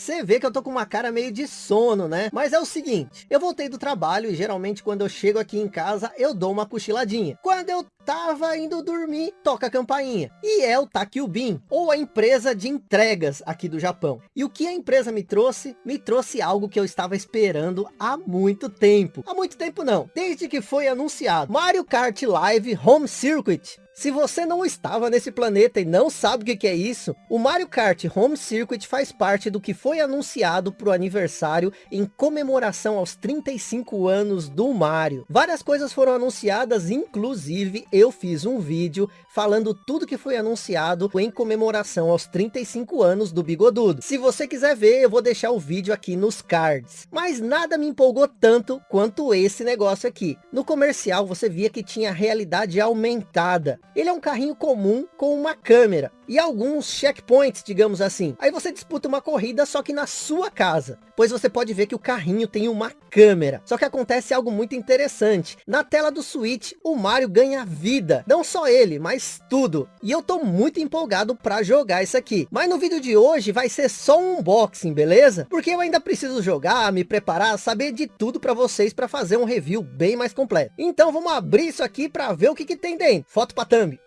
Você vê que eu tô com uma cara meio de sono, né? Mas é o seguinte, eu voltei do trabalho e geralmente quando eu chego aqui em casa, eu dou uma cochiladinha. Quando eu tava indo dormir, toca a campainha. E é o Takubin, ou a empresa de entregas aqui do Japão. E o que a empresa me trouxe? Me trouxe algo que eu estava esperando há muito tempo. Há muito tempo não, desde que foi anunciado. Mario Kart Live Home Circuit. Se você não estava nesse planeta e não sabe o que, é isso, o Mario Kart Home Circuit faz parte do que foi anunciado para o aniversário em comemoração aos 35 anos do Mario. Várias coisas foram anunciadas, inclusive eu fiz um vídeo falando tudo que foi anunciado em comemoração aos 35 anos do Bigodudo. Se você quiser ver, eu vou deixar o vídeo aqui nos cards. Mas nada me empolgou tanto quanto esse negócio aqui. No comercial você via que tinha realidade aumentada. Ele é um carrinho comum com uma câmera e alguns checkpoints, digamos assim. Aí você disputa uma corrida só que na sua casa, pois você pode ver que o carrinho tem uma câmera. Só que acontece algo muito interessante. Na tela do Switch, o Mario ganha vida. Não só ele, mas tudo. E eu tô muito empolgado para jogar isso aqui. Mas no vídeo de hoje vai ser só um unboxing, beleza? Porque eu ainda preciso jogar, me preparar, saber de tudo para vocês para fazer um review bem mais completo. Então vamos abrir isso aqui para ver o que, que tem dentro. Foto para thumb.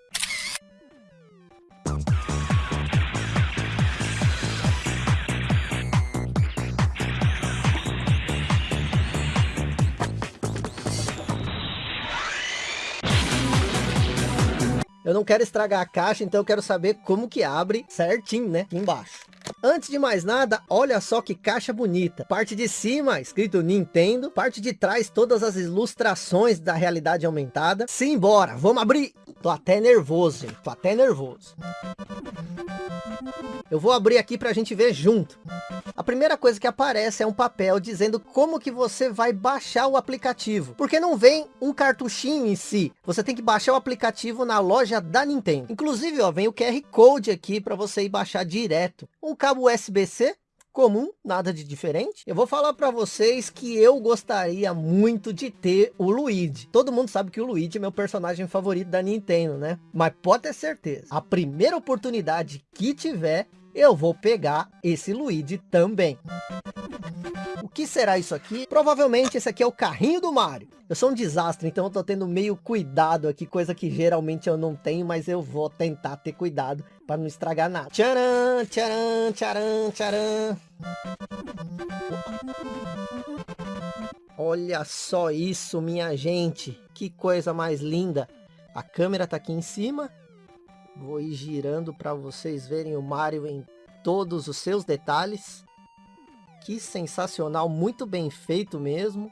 Eu não quero estragar a caixa, então eu quero saber como que abre certinho, né? Aqui embaixo. Antes de mais nada, olha só que caixa bonita. Parte de cima, escrito Nintendo. Parte de trás, todas as ilustrações da realidade aumentada. Simbora, vamos abrir. Tô até nervoso, gente. Tô até nervoso. Eu vou abrir aqui para a gente ver junto. A primeira coisa que aparece é um papel dizendo como que você vai baixar o aplicativo. Porque não vem um cartuchinho em si. Você tem que baixar o aplicativo na loja da Nintendo. Inclusive, ó, vem o QR Code aqui para você ir baixar direto. Um cabo USB-C comum, nada de diferente. Eu vou falar para vocês que eu gostaria muito de ter o Luigi. Todo mundo sabe que o Luigi é meu personagem favorito da Nintendo, né? Mas pode ter certeza, a primeira oportunidade que tiver, eu vou pegar esse Luigi também. O que será isso aqui? Provavelmente esse aqui é o carrinho do Mario. Eu sou um desastre, então eu tô tendo meio cuidado aqui, coisa que geralmente eu não tenho, mas eu vou tentar ter cuidado para não estragar nada. Tcharam, tcharam, tcharam, tcharam. Olha só isso, minha gente. Que coisa mais linda. A câmera tá aqui em cima. Vou ir girando para vocês verem o Mario em todos os seus detalhes. Que sensacional, muito bem feito mesmo.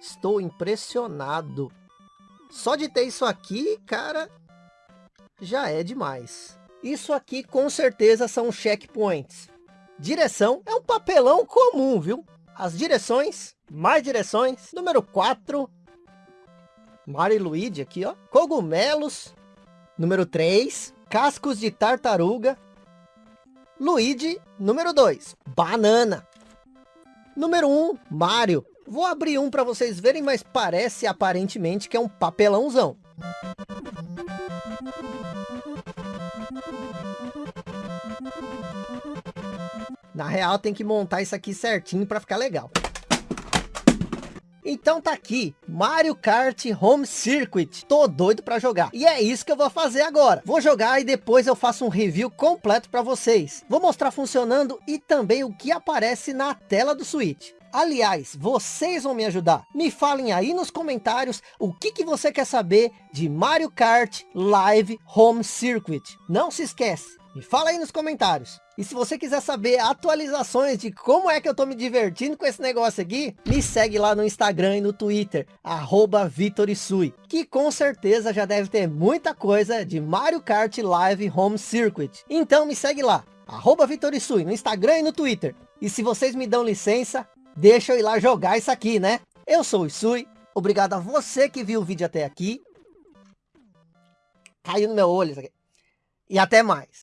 Estou impressionado. Só de ter isso aqui, cara, já é demais. Isso aqui com certeza são checkpoints. Direção é um papelão comum, viu? As direções, mais direções. Número 4. Mario e Luigi aqui, ó. Cogumelos. Número 3. Cascos de tartaruga. Luigi. Número 2. Banana. Número 1. Mario. Vou abrir um para vocês verem, mas parece aparentemente que é um papelãozão. Na real tem que montar isso aqui certinho para ficar legal. Então tá aqui, Mario Kart Home Circuit. Tô doido para jogar. E é isso que eu vou fazer agora. Vou jogar e depois eu faço um review completo para vocês. Vou mostrar funcionando e também o que aparece na tela do Switch. Aliás, vocês vão me ajudar. Me falem aí nos comentários o que, que você quer saber de Mario Kart Live Home Circuit. Não se esquece, me fala aí nos comentários. E se você quiser saber atualizações de como é que eu tô me divertindo com esse negócio aqui, me segue lá no Instagram e no Twitter, arroba Vitorisui, que com certeza já deve ter muita coisa de Mario Kart Live Home Circuit. Então me segue lá, arroba Vitorisui, no Instagram e no Twitter. E se vocês me dão licença, deixa eu ir lá jogar isso aqui, né? Eu sou o Isui, obrigado a você que viu o vídeo até aqui. Caiu no meu olho isso aqui. E até mais.